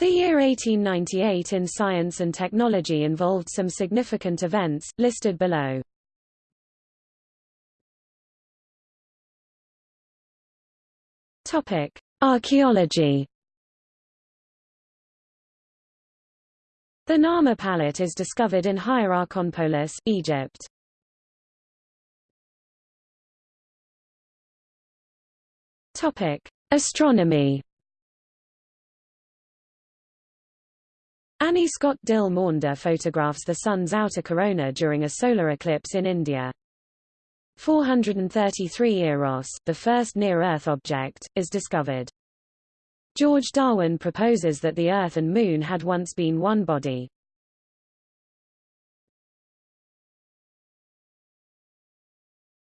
The year 1898 in science and technology involved some significant events, listed below. Topic: Archaeology. The Narmer palette is discovered in Hierakonpolis, Egypt. Topic: Astronomy. Annie Scott Dill Maunder photographs the Sun's outer corona during a solar eclipse in India. 433 Eros, the first near-Earth object, is discovered. George Darwin proposes that the Earth and Moon had once been one body.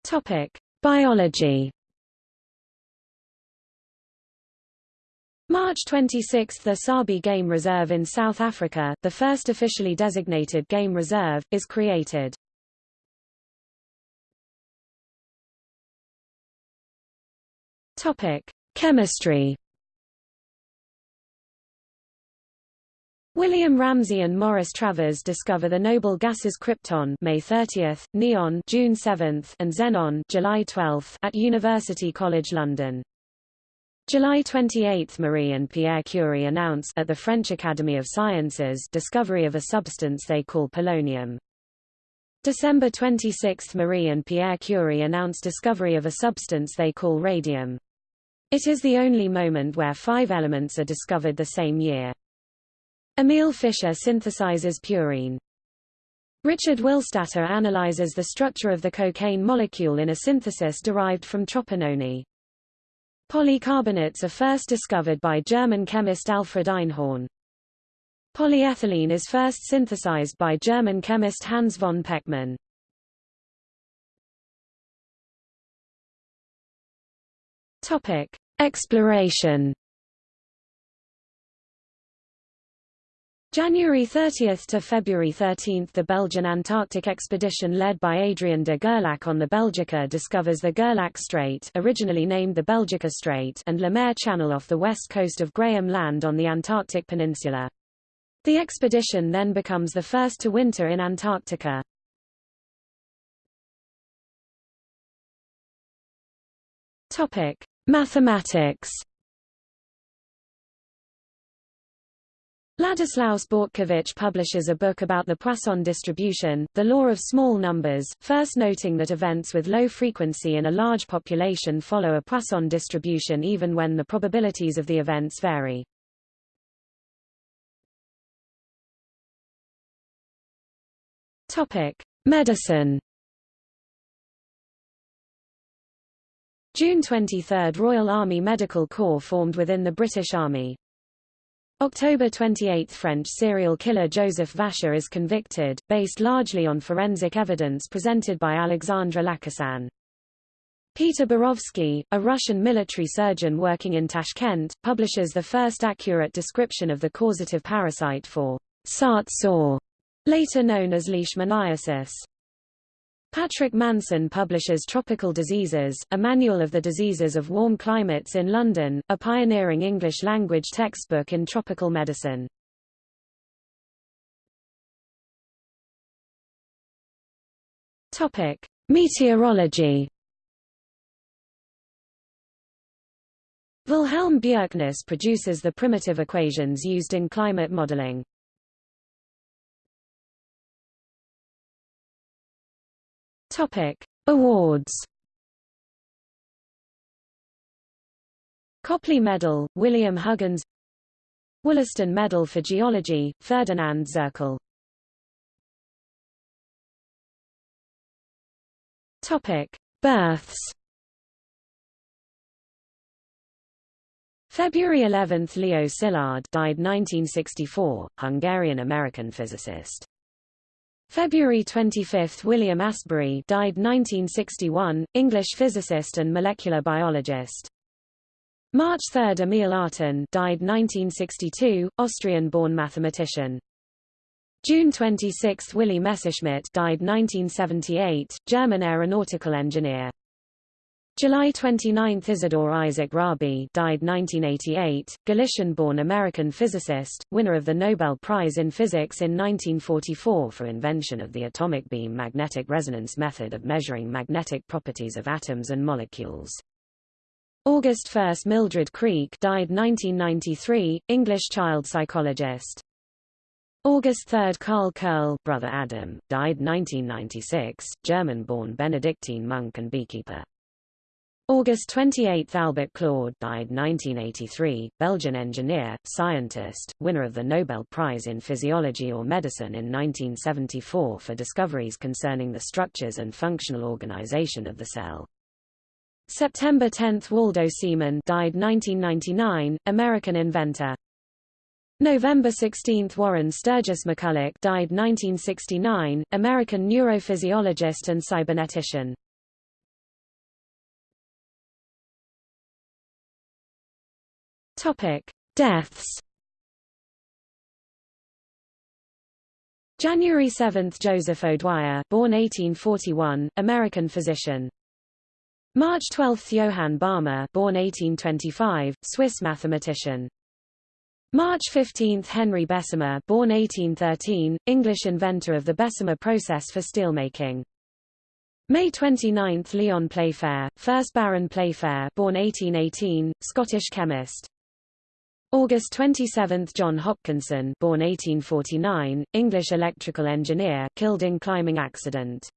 Topic: Biology. March 26 – The Sabi Game Reserve in South Africa, the first officially designated game reserve, is created. Topic: Chemistry. William Ramsay and Morris Travers discover the noble gases krypton May 30, neon June 7, and xenon July 12 at University College London. July 28 – Marie and Pierre Curie announce at the French Academy of Sciences discovery of a substance they call polonium. December 26 – Marie and Pierre Curie announce discovery of a substance they call radium. It is the only moment where five elements are discovered the same year. Emil Fischer synthesizes purine. Richard Willstatter analyzes the structure of the cocaine molecule in a synthesis derived from tropinone. Polycarbonates are first discovered by German chemist Alfred Einhorn. Polyethylene is first synthesized by German chemist Hans von Pechmann. Topic: Exploration. January 30 to February 13 the Belgian Antarctic expedition led by Adrien de Gerlache on the Belgica discovers the Gerlache Strait originally named the Belgica Strait and Lemaire Channel off the west coast of Graham Land on the Antarctic Peninsula. The expedition then becomes the first to winter in Antarctica. Topic: Mathematics Ladislaus Bortkiewicz publishes a book about the Poisson distribution, the law of small numbers, first noting that events with low frequency in a large population follow a Poisson distribution even when the probabilities of the events vary. Topic: Medicine June 23 – Royal Army Medical Corps formed within the British Army. October 28 – French serial killer Joseph Vacher is convicted, based largely on forensic evidence presented by Alexandre Lacassagne. Peter Borovsky, a Russian military surgeon working in Tashkent, publishes the first accurate description of the causative parasite for Sart sore, later known as leishmaniasis. Patrick Manson publishes Tropical Diseases, a manual of the diseases of warm climates in London, a pioneering English-language textbook in tropical medicine. Topic: Meteorology. Wilhelm Bjerknes produces the primitive equations used in climate modeling. Topic: Awards. Copley Medal, William Huggins Wollaston Medal for Geology, Ferdinand Zirkel Topic: Births. February 11 – Leo Szilard died 1964, Hungarian-American physicist. February 25 – William Astbury died 1961, English physicist and molecular biologist. March 3 – Emil Artin died 1962, Austrian-born mathematician. June 26 – Willy Messerschmitt died 1978, German aeronautical engineer. July 29 – Isidore Isaac Rabi died 1988, Galician-born American physicist, winner of the Nobel Prize in Physics in 1944 for invention of the atomic beam magnetic resonance method of measuring magnetic properties of atoms and molecules. August 1 – Mildred Creak died 1993, English child psychologist. August 3 – Karl Kehrle brother Adam, died 1996, German-born Benedictine monk and beekeeper. August 28 – Albert Claude died 1983, Belgian engineer, scientist, winner of the Nobel Prize in Physiology or Medicine in 1974 for discoveries concerning the structures and functional organization of the cell. September 10 – Waldo Semon died 1999, American inventor. November 16 – Warren Sturgis McCulloch died 1969, American neurophysiologist and cybernetician. Topic: Deaths. January 7, Joseph O'Dwyer, born 1841, American physician. March 12, Johann Balmer, born 1825, Swiss mathematician. March 15, Henry Bessemer, born 1813, English inventor of the Bessemer process for steelmaking. May 29, Lyon Playfair, 1st Baron Playfair, born 1818, Scottish chemist. August 27, John Hopkinson, born 1849, English electrical engineer, killed in climbing accident.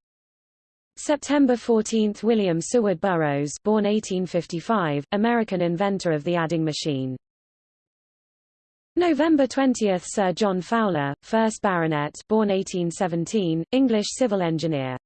September 14, William Seward Burroughs, born 1855, American inventor of the adding machine. November 20, Sir John Fowler, 1st Baronet, born 1817, English civil engineer.